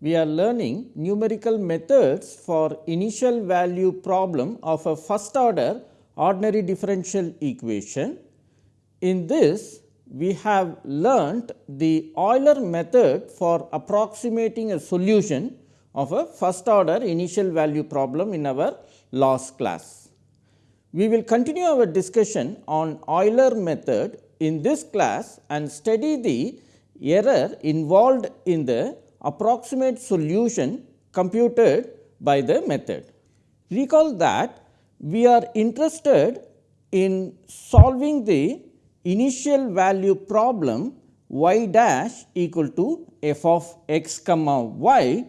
We are learning numerical methods for initial value problem of a first order ordinary differential equation. In this, we have learnt the Euler method for approximating a solution of a first order initial value problem in our last class. We will continue our discussion on Euler method in this class and study the error involved in the approximate solution computed by the method. Recall that we are interested in solving the initial value problem y dash equal to f of x comma y,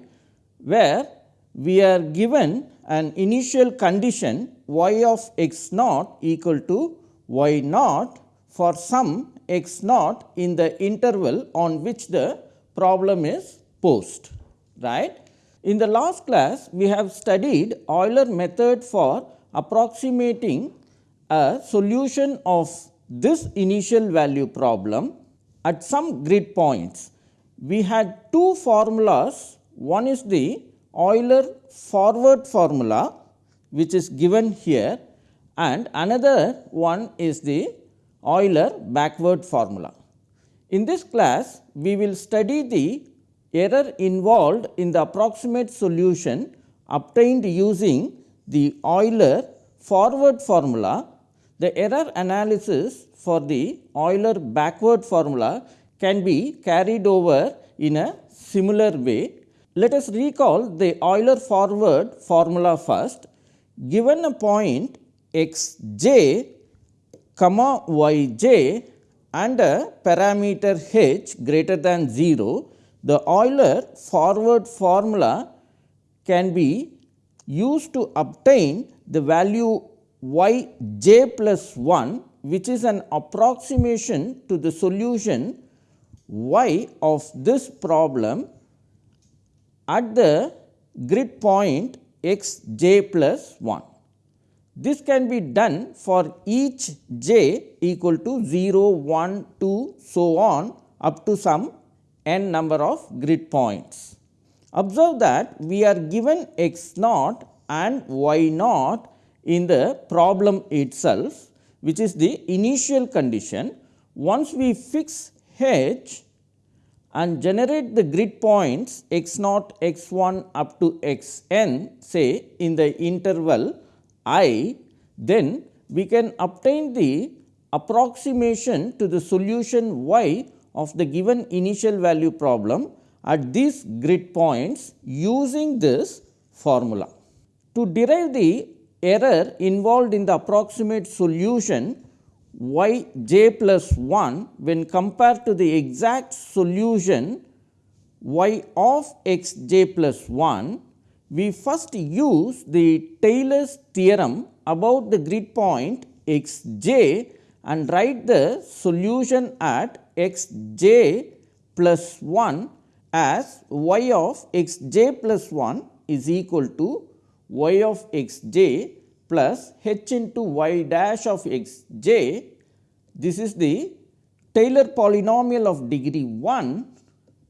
where we are given an initial condition y of x naught equal to y naught for some x naught in the interval on which the problem is posed. Right? In the last class, we have studied Euler method for approximating a solution of this initial value problem at some grid points. We had two formulas, one is the Euler forward formula which is given here and another one is the Euler backward formula. In this class, we will study the error involved in the approximate solution obtained using the Euler forward formula the error analysis for the Euler backward formula can be carried over in a similar way. Let us recall the Euler forward formula first. Given a point x j comma y j and a parameter h greater than 0, the Euler forward formula can be used to obtain the value y j plus 1 which is an approximation to the solution y of this problem at the grid point x j plus 1. This can be done for each j equal to 0, 1, 2 so on up to some n number of grid points. Observe that we are given x naught and y naught in the problem itself which is the initial condition. Once we fix h and generate the grid points x naught x 1 up to x n say in the interval i, then we can obtain the approximation to the solution y of the given initial value problem at these grid points using this formula. To derive the error involved in the approximate solution y j plus 1 when compared to the exact solution y of x j plus 1, we first use the Taylor's theorem about the grid point x j and write the solution at x j plus 1 as y of x j plus 1 is equal to y of x j plus h into y dash of x j. This is the Taylor polynomial of degree 1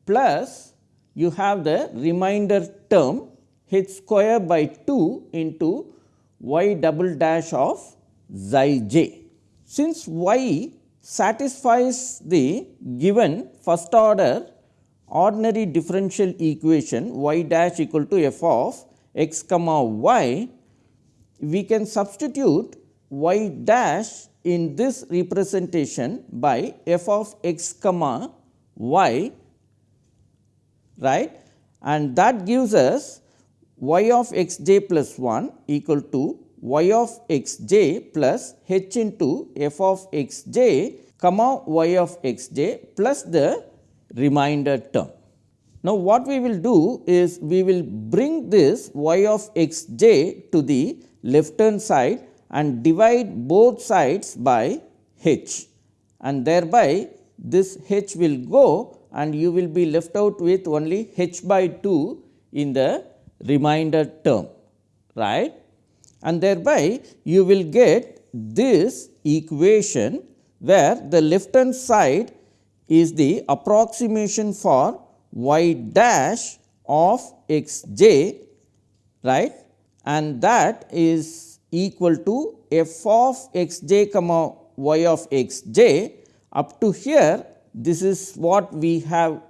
plus you have the remainder term h square by 2 into y double dash of xi j. Since y satisfies the given first order ordinary differential equation y dash equal to f of x comma y, we can substitute y dash in this representation by f of x comma y right? And that gives us y of x j plus 1 equal to y of x j plus h into f of x j comma y of x j plus the remainder term. Now, what we will do is we will bring this y of x j to the left hand side and divide both sides by h. And thereby this h will go and you will be left out with only h by 2 in the remainder term. Right and thereby you will get this equation where the left hand side is the approximation for y dash of x j right? And that is equal to f of x j comma y of x j up to here this is what we have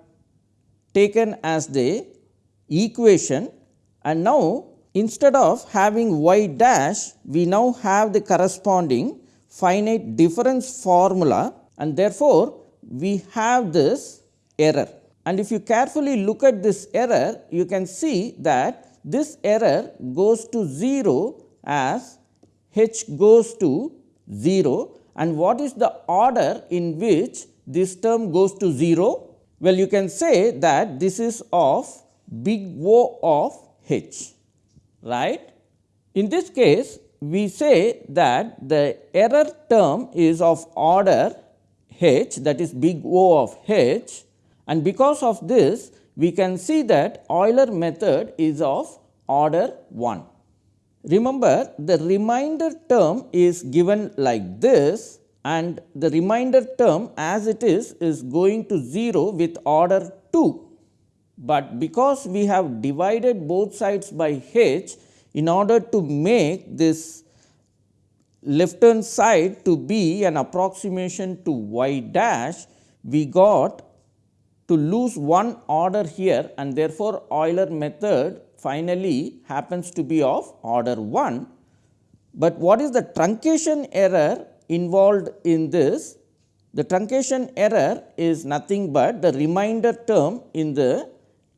taken as the equation. And now instead of having y dash we now have the corresponding finite difference formula and therefore, we have this error. And if you carefully look at this error, you can see that this error goes to 0 as h goes to 0 and what is the order in which this term goes to 0? Well, you can say that this is of big O of h, right. In this case, we say that the error term is of order h that is big O of h and because of this we can see that Euler method is of order 1. Remember the remainder term is given like this and the remainder term as it is is going to 0 with order 2. But because we have divided both sides by h in order to make this left hand side to be an approximation to y dash, we got to lose one order here and therefore, Euler method finally happens to be of order 1. But what is the truncation error involved in this? The truncation error is nothing but the remainder term in the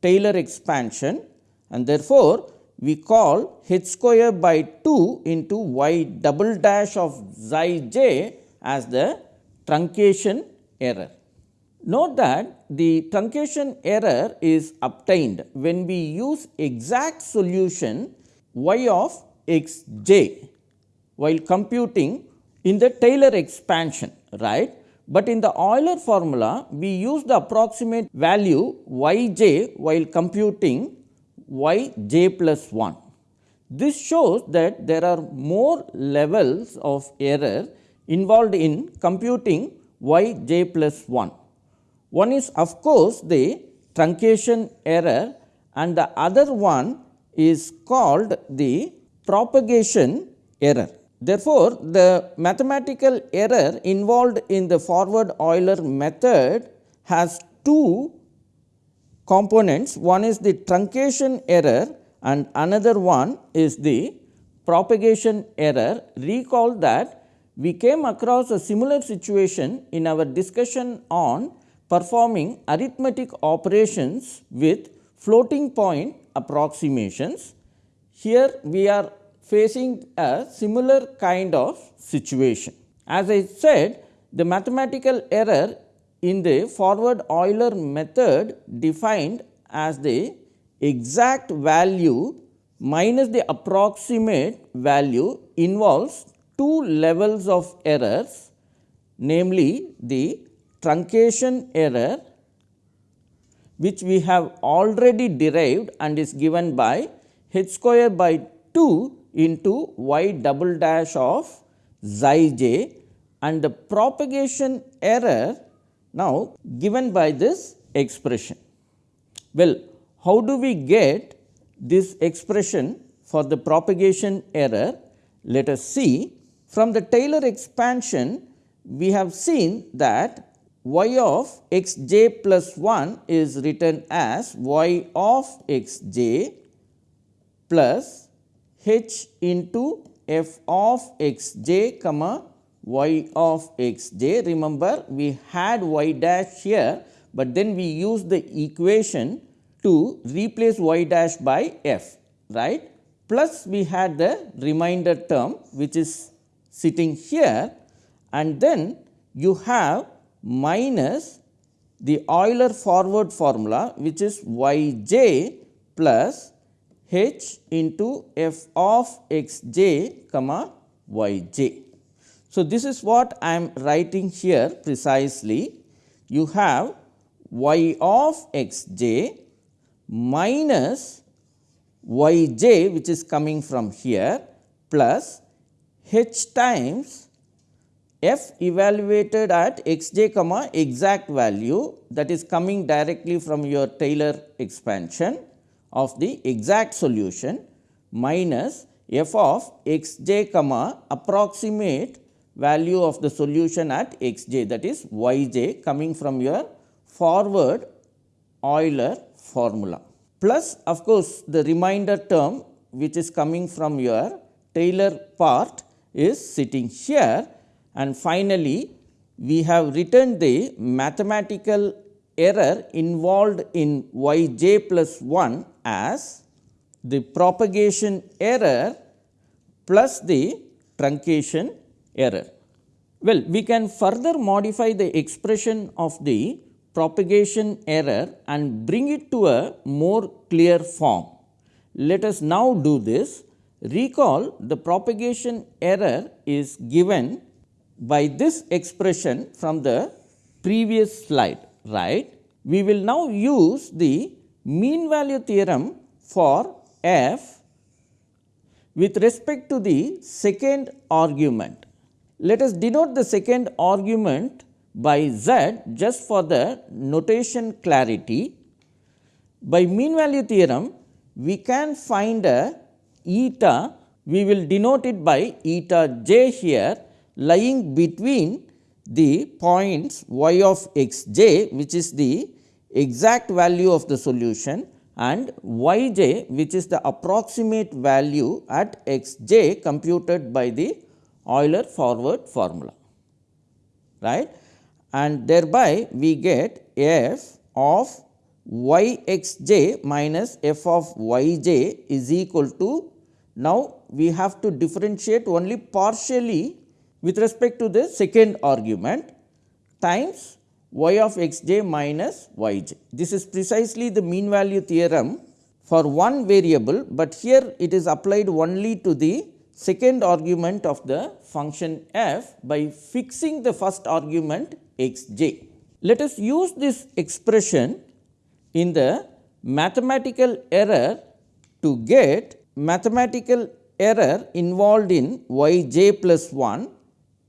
Taylor expansion and therefore, we call h square by 2 into y double dash of xi j as the truncation error. Note that the truncation error is obtained when we use exact solution y of x j while computing in the Taylor expansion right. But in the Euler formula we use the approximate value y j while computing y j plus 1. This shows that there are more levels of error involved in computing y j plus 1. One is of course, the truncation error and the other one is called the propagation error. Therefore, the mathematical error involved in the forward Euler method has two components one is the truncation error and another one is the propagation error. Recall that we came across a similar situation in our discussion on performing arithmetic operations with floating point approximations. Here we are facing a similar kind of situation. As I said the mathematical error in the forward Euler method defined as the exact value minus the approximate value involves two levels of errors namely the truncation error which we have already derived and is given by h square by 2 into y double dash of xi j and the propagation error now, given by this expression. Well, how do we get this expression for the propagation error? Let us see from the Taylor expansion we have seen that y of x j plus 1 is written as y of x j plus h into f of x j comma y of x j. Remember we had y dash here, but then we use the equation to replace y dash by f right plus we had the remainder term which is sitting here and then you have minus the Euler forward formula which is y j plus h into f of x j comma y j. So, this is what I am writing here precisely. You have y of x j minus y j which is coming from here plus h times f evaluated at xj comma exact value that is coming directly from your Taylor expansion of the exact solution minus f of xj comma approximate value of the solution at xj that is yj coming from your forward Euler formula. Plus of course, the remainder term which is coming from your Taylor part is sitting here. And finally, we have written the mathematical error involved in y j plus 1 as the propagation error plus the truncation error. Well, we can further modify the expression of the propagation error and bring it to a more clear form. Let us now do this. Recall the propagation error is given by this expression from the previous slide, right. We will now use the mean value theorem for f with respect to the second argument. Let us denote the second argument by z just for the notation clarity. By mean value theorem, we can find a eta, we will denote it by eta j here lying between the points y of x j which is the exact value of the solution and y j which is the approximate value at x j computed by the Euler forward formula right? And thereby we get f of y x j minus f of y j is equal to now we have to differentiate only partially with respect to the second argument times y of x j minus y j. This is precisely the mean value theorem for one variable, but here it is applied only to the second argument of the function f by fixing the first argument x j. Let us use this expression in the mathematical error to get mathematical error involved in y j plus 1.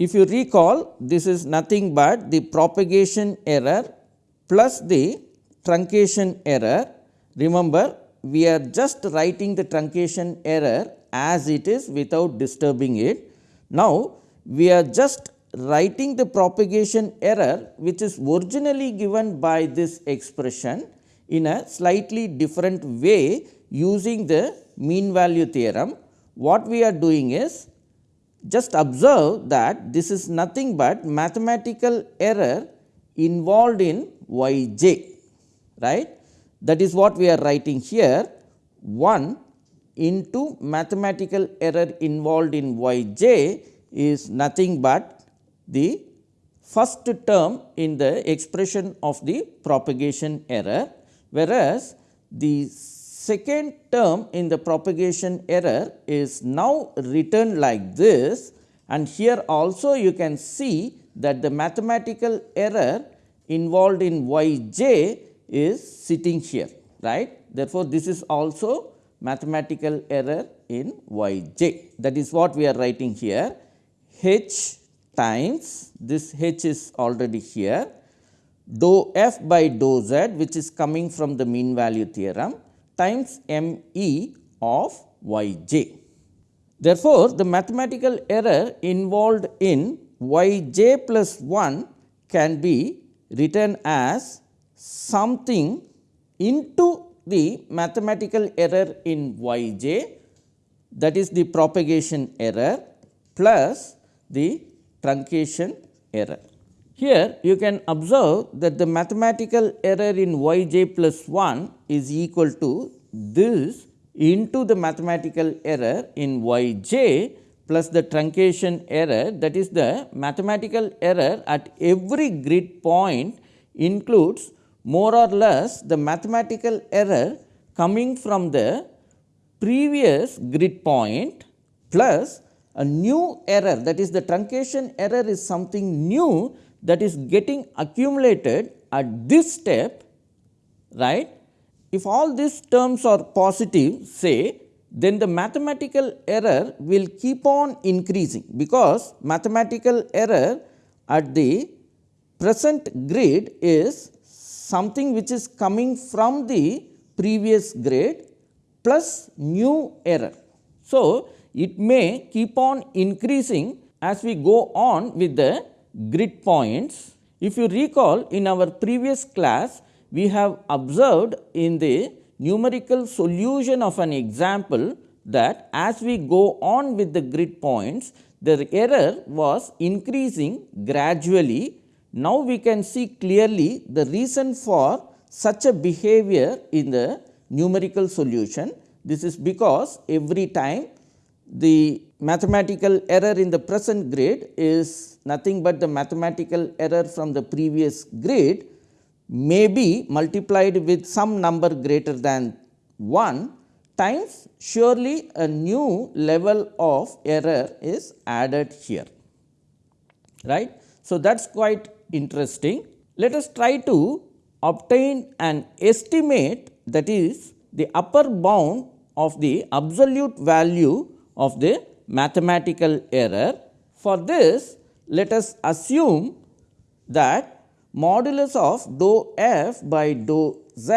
If you recall this is nothing but the propagation error plus the truncation error. Remember we are just writing the truncation error as it is without disturbing it. Now, we are just writing the propagation error which is originally given by this expression in a slightly different way using the mean value theorem. What we are doing is just observe that this is nothing but mathematical error involved in y j right. That is what we are writing here 1 into mathematical error involved in y j is nothing but the first term in the expression of the propagation error, whereas the second term in the propagation error is now written like this. And here also you can see that the mathematical error involved in y j is sitting here right. Therefore, this is also mathematical error in y j that is what we are writing here. H times this h is already here. Dou f by dou z which is coming from the mean value theorem times m e of y j. Therefore, the mathematical error involved in y j plus 1 can be written as something into the mathematical error in y j that is the propagation error plus the truncation error. Here you can observe that the mathematical error in y j plus 1 is equal to this into the mathematical error in y j plus the truncation error. That is the mathematical error at every grid point includes more or less the mathematical error coming from the previous grid point plus a new error. That is the truncation error is something new that is getting accumulated at this step right. If all these terms are positive say then the mathematical error will keep on increasing because mathematical error at the present grid is something which is coming from the previous grade plus new error. So, it may keep on increasing as we go on with the grid points. If you recall in our previous class, we have observed in the numerical solution of an example that as we go on with the grid points, the error was increasing gradually. Now, we can see clearly the reason for such a behavior in the numerical solution. This is because every time the mathematical error in the present grid is nothing but the mathematical error from the previous grid may be multiplied with some number greater than 1 times surely a new level of error is added here right. So, that is quite interesting. Let us try to obtain an estimate that is the upper bound of the absolute value of the mathematical error. For this let us assume that modulus of dou f by dou z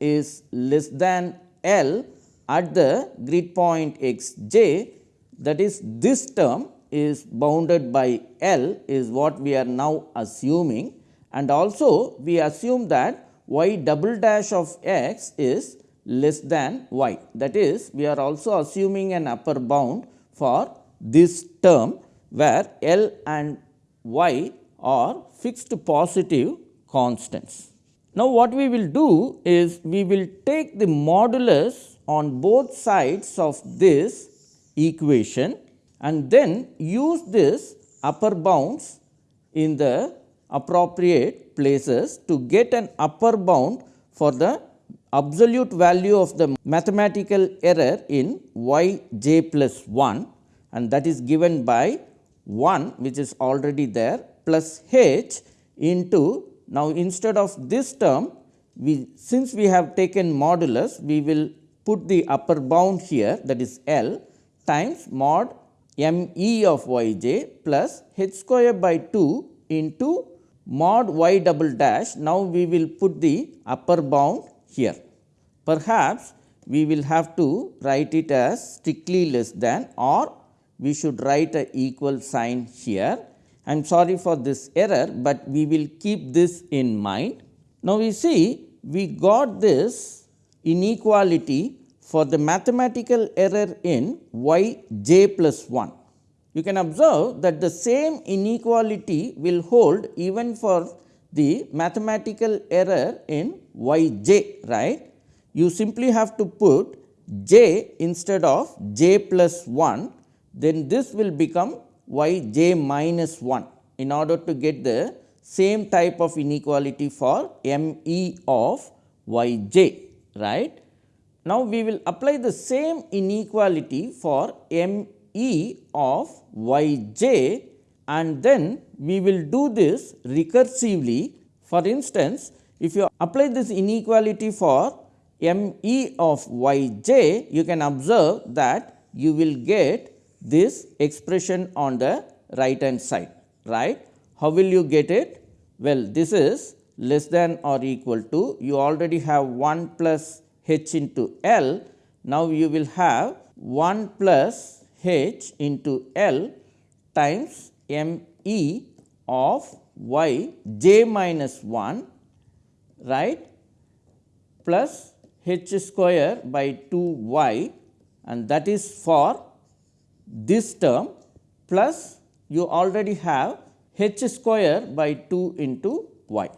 is less than L at the grid point x j that is this term is bounded by L is what we are now assuming and also we assume that y double dash of x is less than y that is we are also assuming an upper bound for this term where L and y are fixed positive constants. Now, what we will do is we will take the modulus on both sides of this equation and then use this upper bounds in the appropriate places to get an upper bound for the absolute value of the mathematical error in y j plus 1 and that is given by 1 which is already there plus h into now instead of this term we since we have taken modulus we will put the upper bound here that is L times mod m e of y j plus h square by 2 into mod y double dash. Now, we will put the upper bound here. Perhaps we will have to write it as strictly less than or we should write a equal sign here. I am sorry for this error, but we will keep this in mind. Now, we see we got this inequality for the mathematical error in y j plus 1. You can observe that the same inequality will hold even for the mathematical error in y j right. You simply have to put j instead of j plus 1 then this will become y j minus 1 in order to get the same type of inequality for m e of y j right. Now, we will apply the same inequality for m e of y j and then we will do this recursively. For instance, if you apply this inequality for m e of y j, you can observe that you will get this expression on the right hand side, right. How will you get it? Well, this is less than or equal to, you already have 1 plus h into L. Now, you will have 1 plus h into L times m e of y j minus 1 right plus h square by 2 y and that is for this term plus you already have h square by 2 into y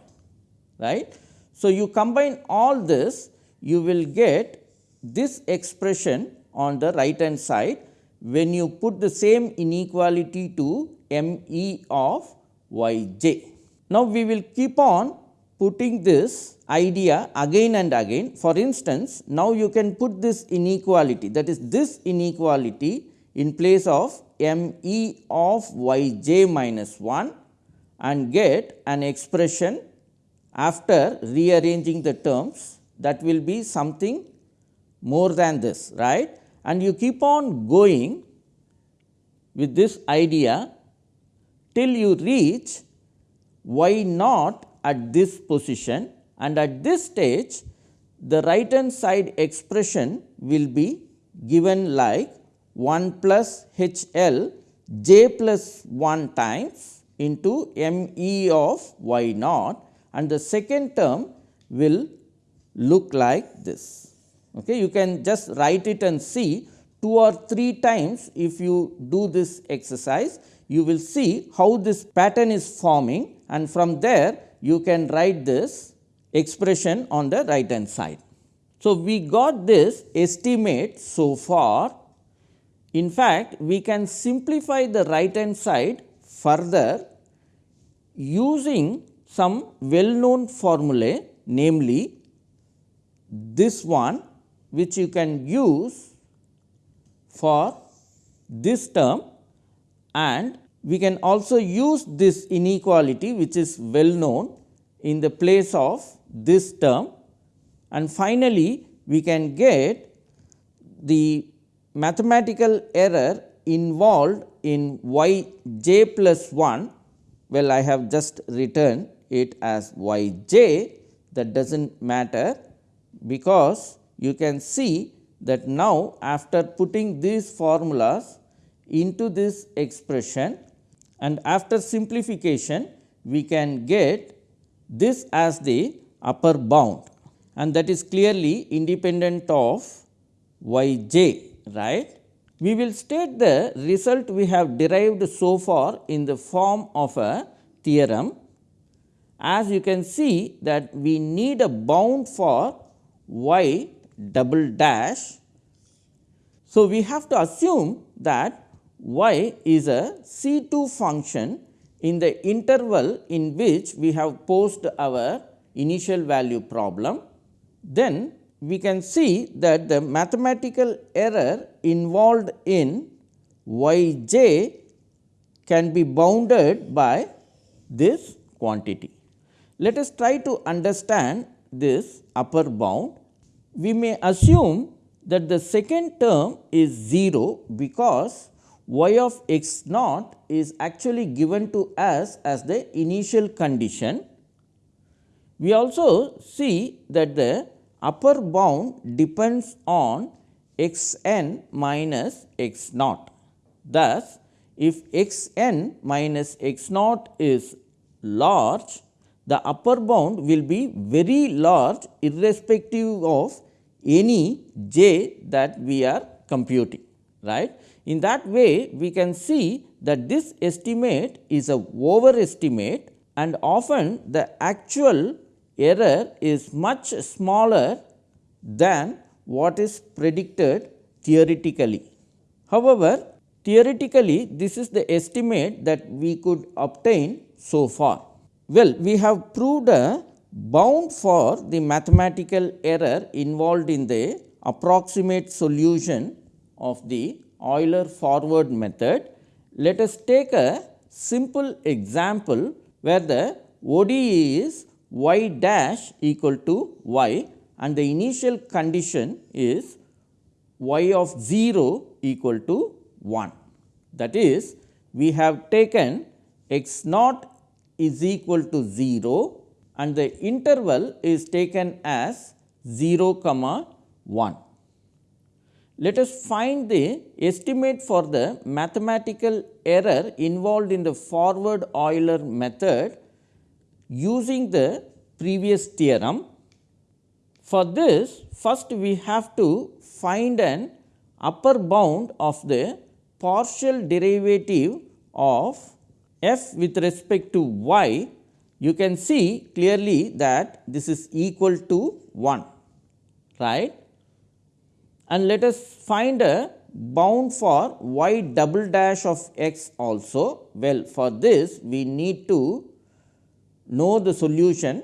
right. So, you combine all this you will get this expression on the right hand side when you put the same inequality to m e of y j. Now, we will keep on putting this idea again and again. For instance, now you can put this inequality that is this inequality in place of m e of y j minus 1 and get an expression after rearranging the terms that will be something more than this right and you keep on going with this idea till you reach y naught at this position and at this stage the right hand side expression will be given like 1 plus H L j plus 1 times into m e of y naught and the second term will look like this. Okay. You can just write it and see two or three times if you do this exercise you will see how this pattern is forming and from there you can write this expression on the right hand side. So, we got this estimate so far. In fact, we can simplify the right hand side further using some well known formulae namely this one which you can use for this term and we can also use this inequality which is well known in the place of this term. And finally, we can get the mathematical error involved in y j plus 1 well I have just written it as y j that does not matter because you can see that now after putting these formulas into this expression and after simplification we can get this as the upper bound and that is clearly independent of y j right. We will state the result we have derived so far in the form of a theorem. As you can see that we need a bound for y double dash. So, we have to assume that y is a C 2 function in the interval in which we have posed our initial value problem. Then we can see that the mathematical error involved in y j can be bounded by this quantity. Let us try to understand this upper bound. We may assume that the second term is 0 because y of x naught is actually given to us as the initial condition. We also see that the upper bound depends on x n minus x naught. Thus, if x n minus x naught is large, the upper bound will be very large irrespective of any j that we are computing right. In that way, we can see that this estimate is a overestimate and often the actual error is much smaller than what is predicted theoretically. However, theoretically this is the estimate that we could obtain so far. Well, we have proved a bound for the mathematical error involved in the approximate solution of the Euler forward method. Let us take a simple example where the ODE is y dash equal to y and the initial condition is y of 0 equal to 1. That is we have taken x naught is equal to 0 and the interval is taken as 0 comma 1. Let us find the estimate for the mathematical error involved in the forward Euler method using the previous theorem. For this first we have to find an upper bound of the partial derivative of f with respect to y. You can see clearly that this is equal to 1 right and let us find a bound for y double dash of x also. Well, for this we need to know the solution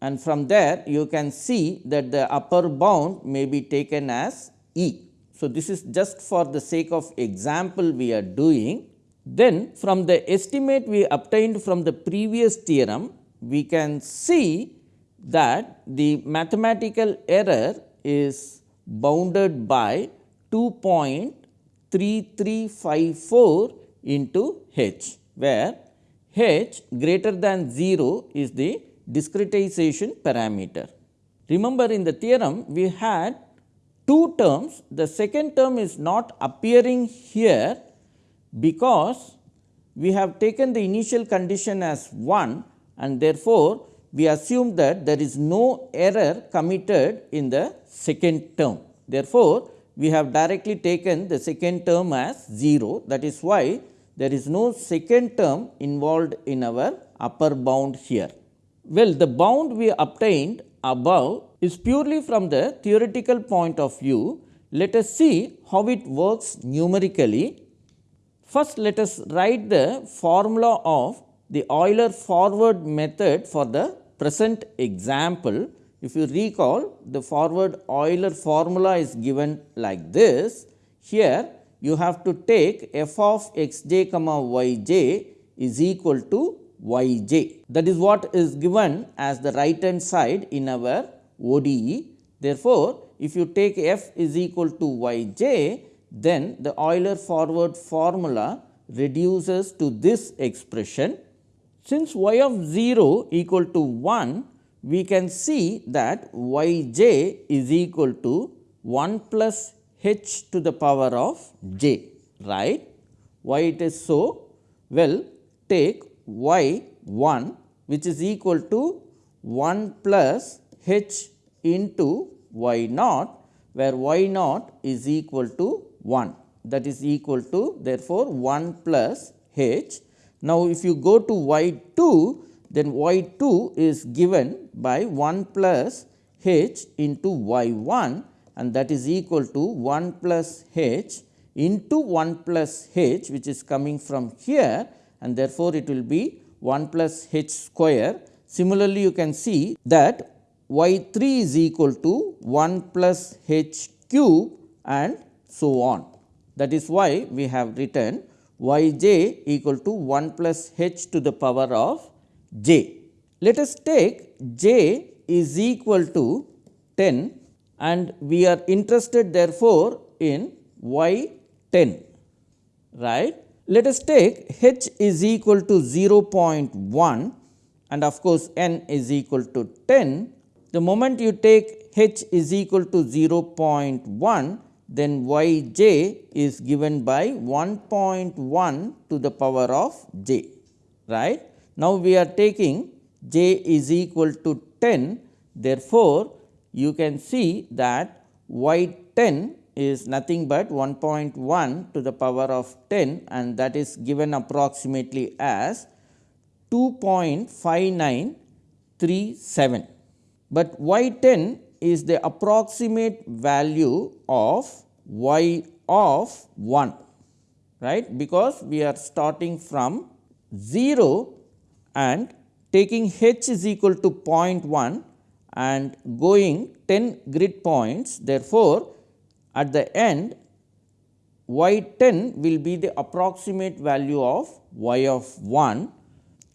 and from there you can see that the upper bound may be taken as E. So, this is just for the sake of example we are doing. Then from the estimate we obtained from the previous theorem, we can see that the mathematical error is bounded by 2.3354 into h, where h greater than 0 is the discretization parameter. Remember in the theorem we had two terms, the second term is not appearing here because we have taken the initial condition as 1 and therefore, we assume that there is no error committed in the second term. Therefore, we have directly taken the second term as 0 that is why there is no second term involved in our upper bound here. Well, the bound we obtained above is purely from the theoretical point of view. Let us see how it works numerically. First, let us write the formula of the Euler forward method for the present example. If you recall the forward Euler formula is given like this. Here you have to take f of x j comma y j is equal to y j. That is what is given as the right hand side in our ODE. Therefore, if you take f is equal to y j, then the Euler forward formula reduces to this expression. Since y of 0 equal to 1, we can see that y j is equal to 1 plus h to the power of j, right. Why it is so? Well, take y 1 which is equal to 1 plus h into y naught, where y naught is equal to 1 that is equal to therefore, 1 plus h. Now, if you go to y 2 then y 2 is given by 1 plus h into y 1 and that is equal to 1 plus h into 1 plus h which is coming from here and therefore, it will be 1 plus h square. Similarly, you can see that y 3 is equal to 1 plus h cube and so on. That is why we have written y j equal to 1 plus h to the power of j. Let us take j is equal to 10 and we are interested therefore, in y 10 right. Let us take h is equal to 0.1 and of course, n is equal to 10. The moment you take h is equal to 0.1 then y j is given by 1.1 to the power of j right. Now, we are taking j is equal to 10 therefore, you can see that y 10 is nothing but 1.1 to the power of 10 and that is given approximately as 2.5937. But y 10 is the approximate value of y of 1 right? Because we are starting from 0 and taking h is equal to 0.1 and going 10 grid points. Therefore, at the end y 10 will be the approximate value of y of 1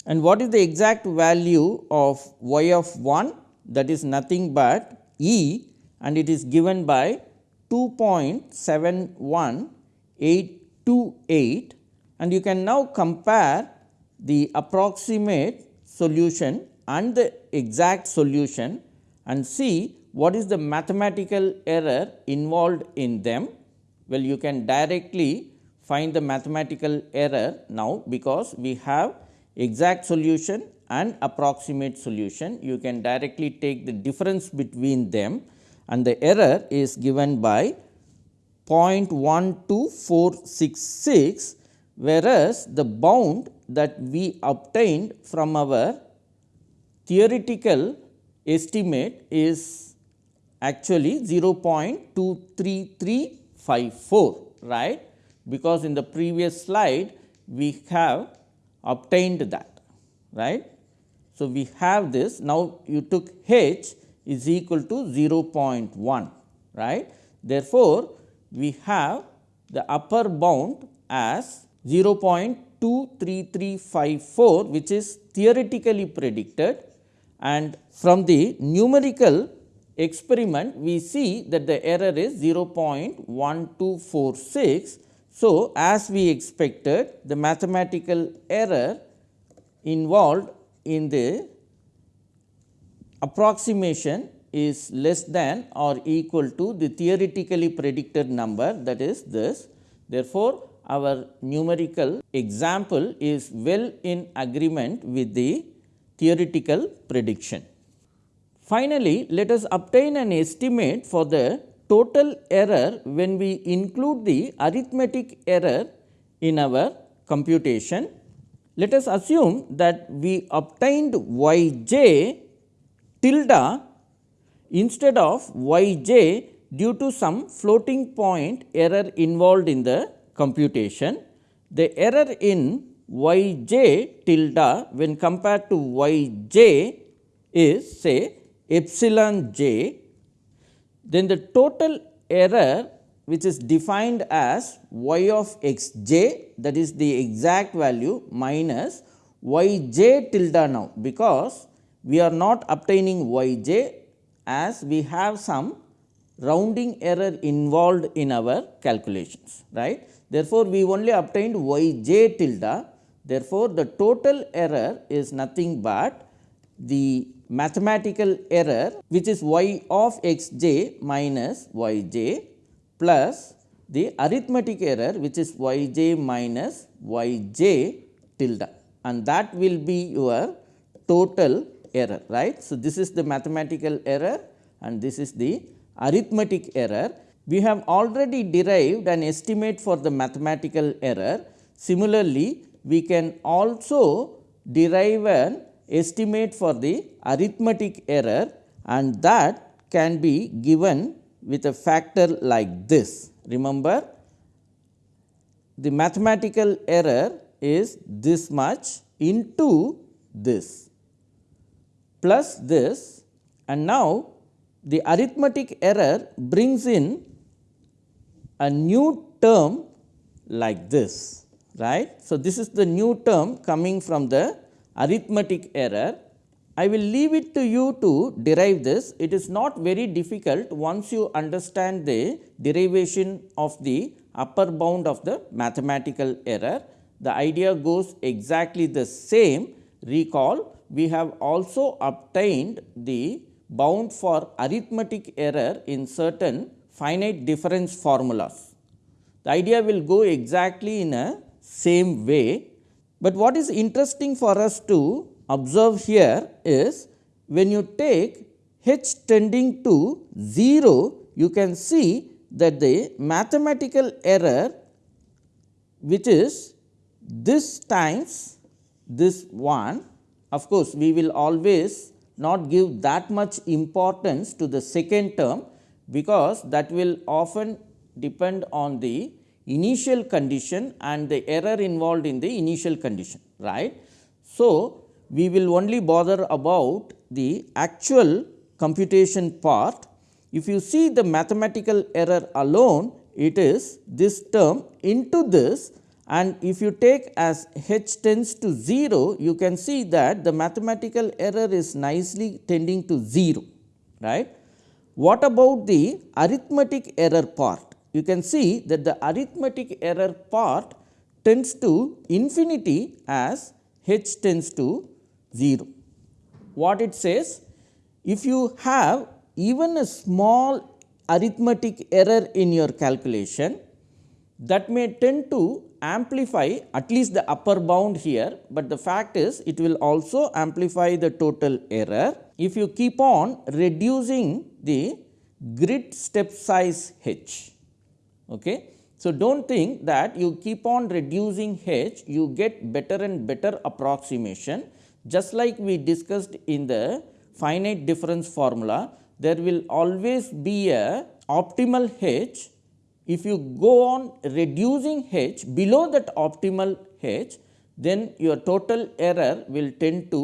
and what is the exact value of y of 1 that is nothing but E and it is given by 2.71828 and you can now compare the approximate solution and the exact solution and see what is the mathematical error involved in them. Well, you can directly find the mathematical error now, because we have exact solution and approximate solution. You can directly take the difference between them and the error is given by 0.12466, whereas the bound that we obtained from our theoretical estimate is actually 0.23354 right because in the previous slide we have obtained that right. So, we have this now you took h is equal to 0.1 right. Therefore, we have the upper bound as 0.23354 which is theoretically predicted and from the numerical experiment we see that the error is 0.1246. So, as we expected the mathematical error involved in the approximation is less than or equal to the theoretically predicted number that is this. Therefore, our numerical example is well in agreement with the theoretical prediction. Finally, let us obtain an estimate for the total error when we include the arithmetic error in our computation. Let us assume that we obtained y j tilde instead of y j due to some floating point error involved in the computation. The error in y j tilde when compared to y j is say epsilon j, then the total error which is defined as y of x j that is the exact value minus y j tilde now, because we are not obtaining y j as we have some rounding error involved in our calculations right. Therefore, we only obtained y j tilde therefore, the total error is nothing but the mathematical error which is y of x j minus y j plus the arithmetic error which is y j minus y j tilde and that will be your total error right. So, this is the mathematical error and this is the arithmetic error. We have already derived an estimate for the mathematical error. Similarly, we can also derive an estimate for the arithmetic error and that can be given with a factor like this. Remember the mathematical error is this much into this plus this and now the arithmetic error brings in a new term like this right. So, this is the new term coming from the arithmetic error. I will leave it to you to derive this. It is not very difficult once you understand the derivation of the upper bound of the mathematical error. The idea goes exactly the same. Recall we have also obtained the bound for arithmetic error in certain finite difference formulas. The idea will go exactly in a same way, but what is interesting for us to observe here is when you take h tending to 0, you can see that the mathematical error which is this times this one of course, we will always not give that much importance to the second term, because that will often depend on the initial condition and the error involved in the initial condition right. So, we will only bother about the actual computation part. If you see the mathematical error alone, it is this term into this and if you take as h tends to 0 you can see that the mathematical error is nicely tending to 0 right. What about the arithmetic error part? You can see that the arithmetic error part tends to infinity as h tends to 0. What it says? If you have even a small arithmetic error in your calculation that may tend to amplify at least the upper bound here, but the fact is it will also amplify the total error. If you keep on reducing the grid step size h. Okay. So, do not think that you keep on reducing h, you get better and better approximation just like we discussed in the finite difference formula, there will always be a optimal h if you go on reducing h below that optimal h, then your total error will tend to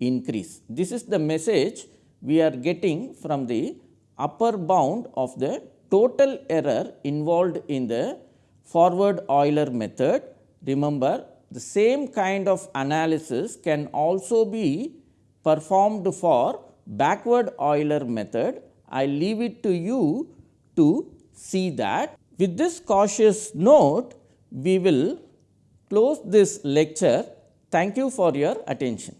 increase. This is the message we are getting from the upper bound of the total error involved in the forward Euler method. Remember the same kind of analysis can also be performed for backward Euler method I leave it to you to see that. With this cautious note, we will close this lecture. Thank you for your attention.